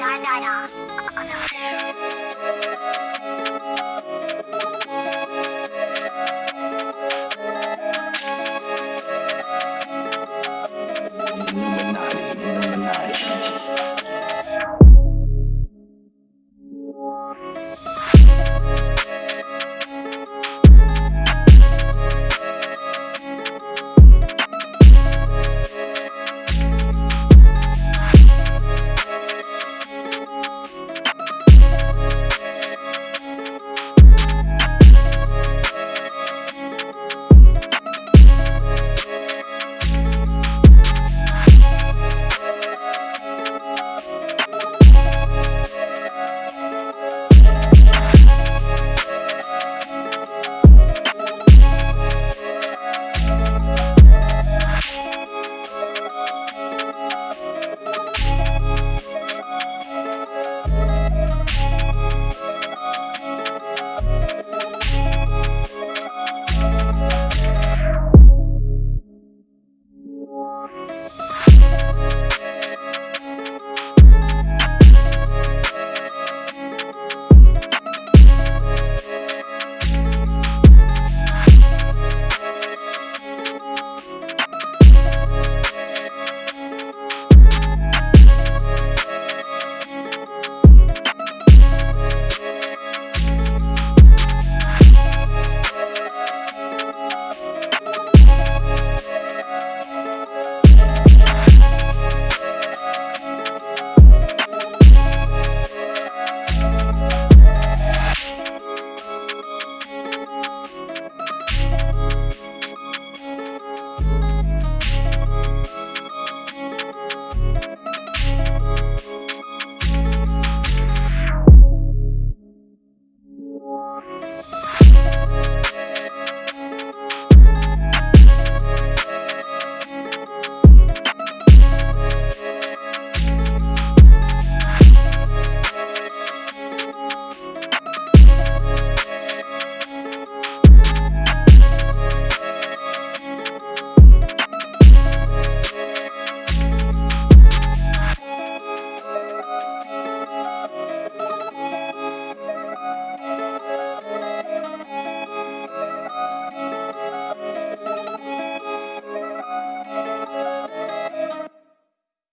la la la. Oh,